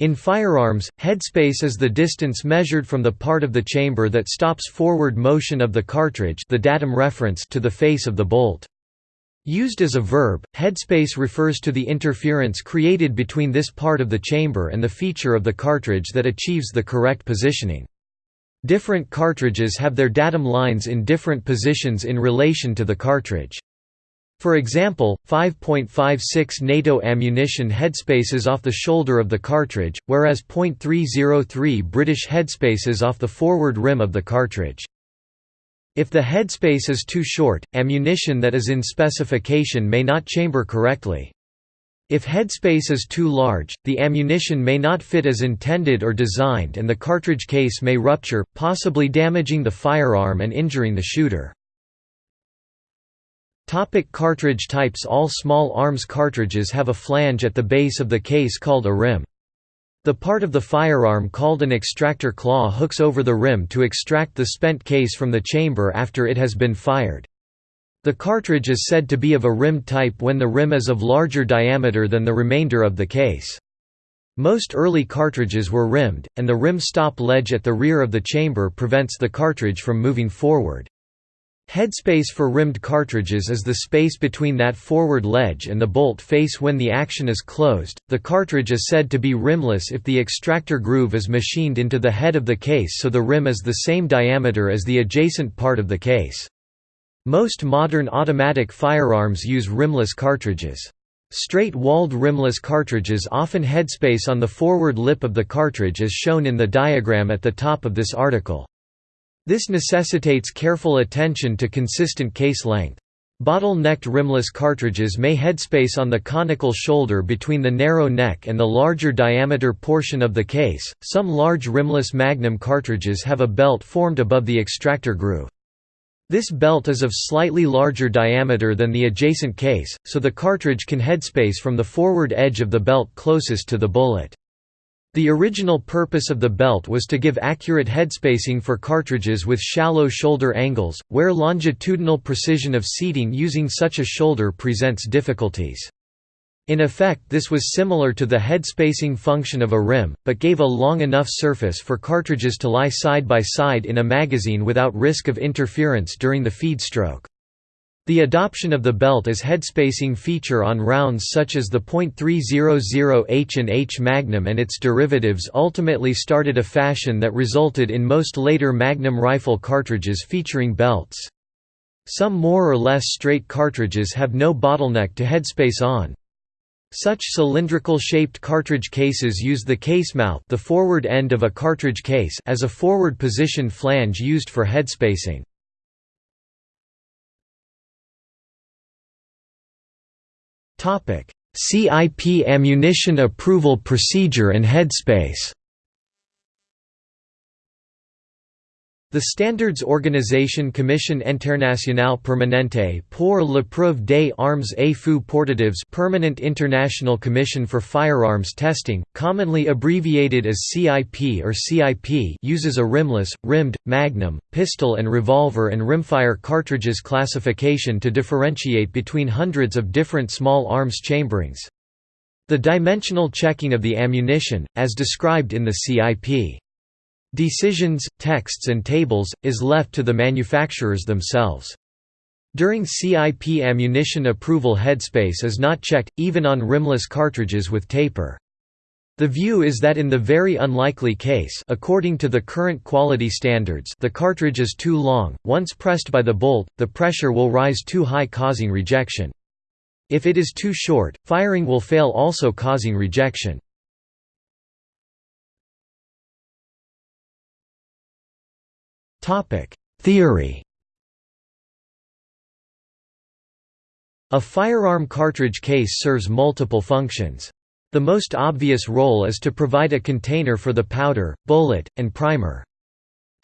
In firearms, headspace is the distance measured from the part of the chamber that stops forward motion of the cartridge the datum reference to the face of the bolt. Used as a verb, headspace refers to the interference created between this part of the chamber and the feature of the cartridge that achieves the correct positioning. Different cartridges have their datum lines in different positions in relation to the cartridge. For example, 5.56 NATO ammunition headspace is off the shoulder of the cartridge, whereas .303 British headspace is off the forward rim of the cartridge. If the headspace is too short, ammunition that is in specification may not chamber correctly. If headspace is too large, the ammunition may not fit as intended or designed and the cartridge case may rupture, possibly damaging the firearm and injuring the shooter. Topic cartridge types All small arms cartridges have a flange at the base of the case called a rim. The part of the firearm called an extractor claw hooks over the rim to extract the spent case from the chamber after it has been fired. The cartridge is said to be of a rim type when the rim is of larger diameter than the remainder of the case. Most early cartridges were rimmed, and the rim stop ledge at the rear of the chamber prevents the cartridge from moving forward. Headspace for rimmed cartridges is the space between that forward ledge and the bolt face when the action is closed. The cartridge is said to be rimless if the extractor groove is machined into the head of the case so the rim is the same diameter as the adjacent part of the case. Most modern automatic firearms use rimless cartridges. Straight-walled rimless cartridges often headspace on the forward lip of the cartridge as shown in the diagram at the top of this article. This necessitates careful attention to consistent case length. Bottle-necked rimless cartridges may headspace on the conical shoulder between the narrow neck and the larger diameter portion of the case. Some large rimless Magnum cartridges have a belt formed above the extractor groove. This belt is of slightly larger diameter than the adjacent case, so the cartridge can headspace from the forward edge of the belt closest to the bullet. The original purpose of the belt was to give accurate headspacing for cartridges with shallow shoulder angles, where longitudinal precision of seating using such a shoulder presents difficulties. In effect this was similar to the headspacing function of a rim, but gave a long enough surface for cartridges to lie side by side in a magazine without risk of interference during the feed stroke. The adoption of the belt as headspacing feature on rounds such as the .300 H&H Magnum and its derivatives ultimately started a fashion that resulted in most later Magnum rifle cartridges featuring belts. Some more or less straight cartridges have no bottleneck to headspace on. Such cylindrical-shaped cartridge cases use the case mouth the forward end of a cartridge case as a forward position flange used for headspacing. CIP ammunition approval procedure and headspace The Standards Organisation Commission Internationale Permanente pour l'épreuve des armes et feux portatifs Permanent International Commission for Firearms Testing, commonly abbreviated as CIP or CIP uses a rimless, rimmed, magnum, pistol and revolver and rimfire cartridges classification to differentiate between hundreds of different small arms chamberings. The dimensional checking of the ammunition, as described in the CIP Decisions, texts and tables, is left to the manufacturers themselves. During CIP ammunition approval headspace is not checked, even on rimless cartridges with taper. The view is that in the very unlikely case according to the current quality standards the cartridge is too long, once pressed by the bolt, the pressure will rise too high causing rejection. If it is too short, firing will fail also causing rejection. Theory A firearm cartridge case serves multiple functions. The most obvious role is to provide a container for the powder, bullet, and primer.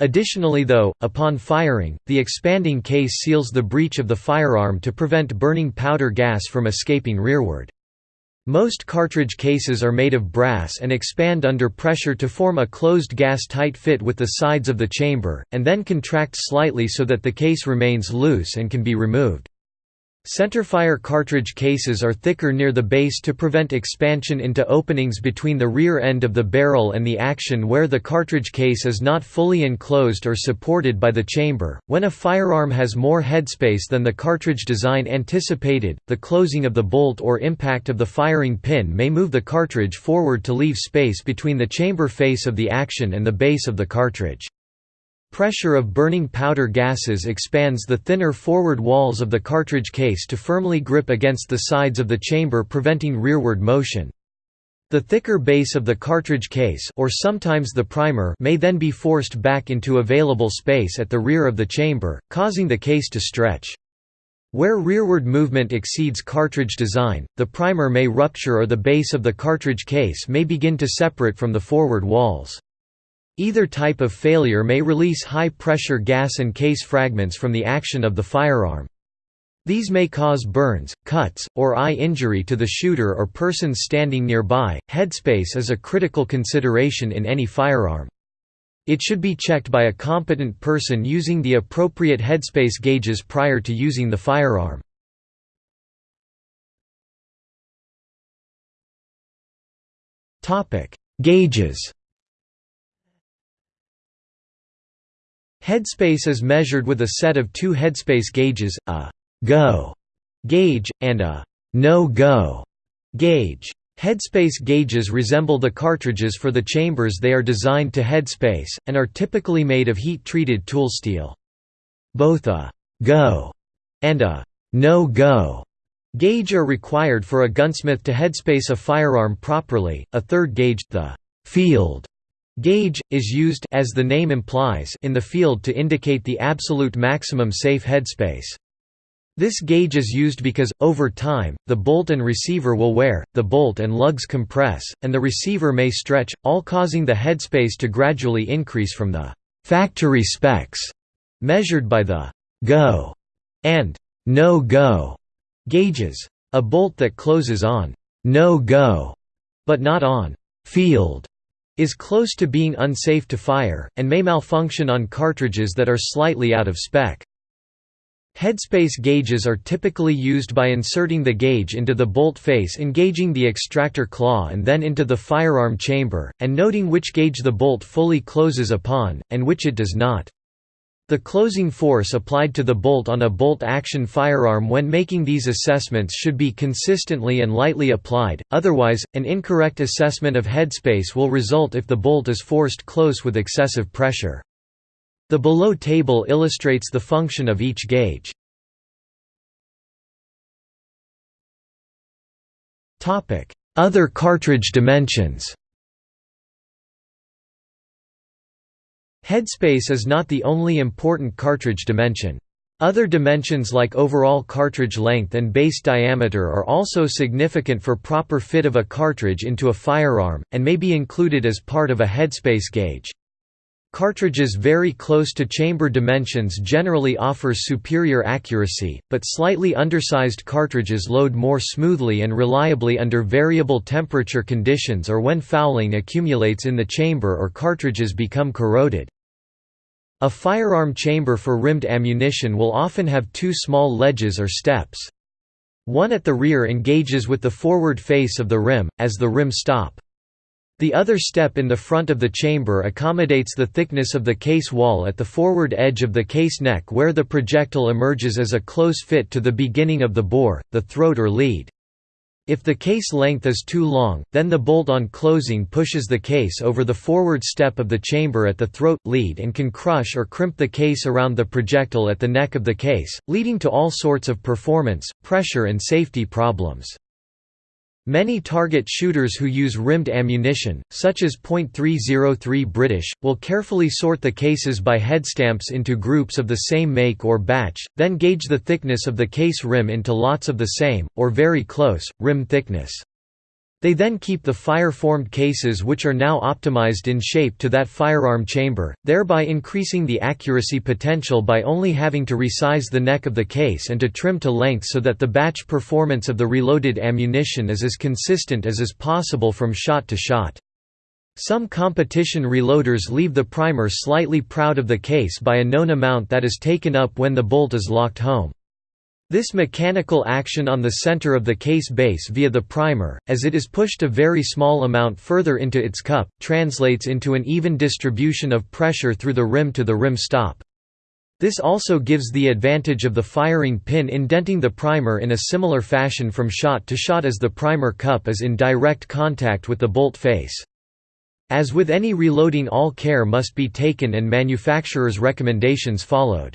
Additionally though, upon firing, the expanding case seals the breech of the firearm to prevent burning powder gas from escaping rearward. Most cartridge cases are made of brass and expand under pressure to form a closed gas-tight fit with the sides of the chamber, and then contract slightly so that the case remains loose and can be removed. Centerfire cartridge cases are thicker near the base to prevent expansion into openings between the rear end of the barrel and the action where the cartridge case is not fully enclosed or supported by the chamber. When a firearm has more headspace than the cartridge design anticipated, the closing of the bolt or impact of the firing pin may move the cartridge forward to leave space between the chamber face of the action and the base of the cartridge. Pressure of burning powder gases expands the thinner forward walls of the cartridge case to firmly grip against the sides of the chamber preventing rearward motion. The thicker base of the cartridge case or sometimes the primer may then be forced back into available space at the rear of the chamber, causing the case to stretch. Where rearward movement exceeds cartridge design, the primer may rupture or the base of the cartridge case may begin to separate from the forward walls. Either type of failure may release high-pressure gas and case fragments from the action of the firearm. These may cause burns, cuts, or eye injury to the shooter or persons standing nearby. Headspace is a critical consideration in any firearm. It should be checked by a competent person using the appropriate headspace gauges prior to using the firearm. Gauges Headspace is measured with a set of two headspace gauges, a «go» gauge, and a «no-go» gauge. Headspace gauges resemble the cartridges for the chambers they are designed to headspace, and are typically made of heat-treated tool steel. Both a «go» and a «no-go» gauge are required for a gunsmith to headspace a firearm properly. A third gauge, the «field» Gauge, is used as the name implies in the field to indicate the absolute maximum safe headspace. This gauge is used because, over time, the bolt and receiver will wear, the bolt and lugs compress, and the receiver may stretch, all causing the headspace to gradually increase from the «factory specs» measured by the «go» and «no-go» gauges. A bolt that closes on «no-go» but not on «field» is close to being unsafe to fire, and may malfunction on cartridges that are slightly out of spec. Headspace gauges are typically used by inserting the gauge into the bolt face engaging the extractor claw and then into the firearm chamber, and noting which gauge the bolt fully closes upon, and which it does not. The closing force applied to the bolt on a bolt-action firearm when making these assessments should be consistently and lightly applied, otherwise, an incorrect assessment of headspace will result if the bolt is forced close with excessive pressure. The below table illustrates the function of each gauge. Other cartridge dimensions Headspace is not the only important cartridge dimension. Other dimensions like overall cartridge length and base diameter are also significant for proper fit of a cartridge into a firearm, and may be included as part of a headspace gauge. Cartridges very close to chamber dimensions generally offer superior accuracy, but slightly undersized cartridges load more smoothly and reliably under variable temperature conditions or when fouling accumulates in the chamber or cartridges become corroded. A firearm chamber for rimmed ammunition will often have two small ledges or steps. One at the rear engages with the forward face of the rim, as the rim stop. The other step in the front of the chamber accommodates the thickness of the case wall at the forward edge of the case neck where the projectile emerges as a close fit to the beginning of the bore, the throat or lead. If the case length is too long, then the bolt on closing pushes the case over the forward step of the chamber at the throat, lead and can crush or crimp the case around the projectile at the neck of the case, leading to all sorts of performance, pressure and safety problems. Many target shooters who use rimmed ammunition, such as .303 British, will carefully sort the cases by headstamps into groups of the same make or batch, then gauge the thickness of the case rim into lots of the same, or very close, rim thickness. They then keep the fire-formed cases which are now optimized in shape to that firearm chamber, thereby increasing the accuracy potential by only having to resize the neck of the case and to trim to length so that the batch performance of the reloaded ammunition is as consistent as is possible from shot to shot. Some competition reloaders leave the primer slightly proud of the case by a known amount that is taken up when the bolt is locked home. This mechanical action on the center of the case base via the primer, as it is pushed a very small amount further into its cup, translates into an even distribution of pressure through the rim to the rim stop. This also gives the advantage of the firing pin indenting the primer in a similar fashion from shot to shot as the primer cup is in direct contact with the bolt face. As with any reloading all care must be taken and manufacturer's recommendations followed.